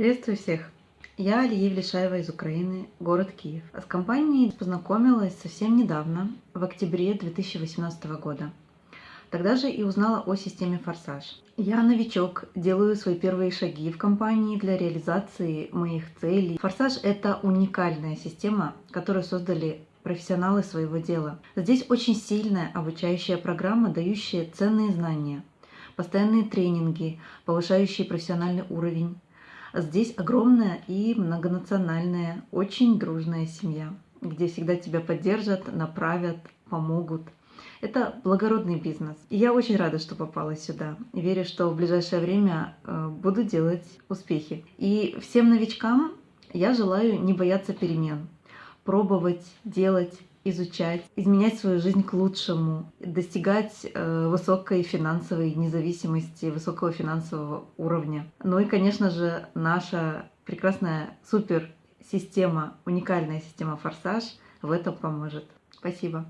Приветствую всех! Я Алия Влешаева из Украины, город Киев. С компанией познакомилась совсем недавно, в октябре 2018 года. Тогда же и узнала о системе «Форсаж». Я новичок, делаю свои первые шаги в компании для реализации моих целей. «Форсаж» — это уникальная система, которую создали профессионалы своего дела. Здесь очень сильная обучающая программа, дающая ценные знания, постоянные тренинги, повышающие профессиональный уровень, Здесь огромная и многонациональная, очень дружная семья, где всегда тебя поддержат, направят, помогут. Это благородный бизнес. И я очень рада, что попала сюда. Верю, что в ближайшее время э, буду делать успехи. И всем новичкам я желаю не бояться перемен, пробовать, делать, изучать, изменять свою жизнь к лучшему, достигать э, высокой финансовой независимости, высокого финансового уровня. Ну и, конечно же, наша прекрасная супер система, уникальная система «Форсаж» в этом поможет. Спасибо.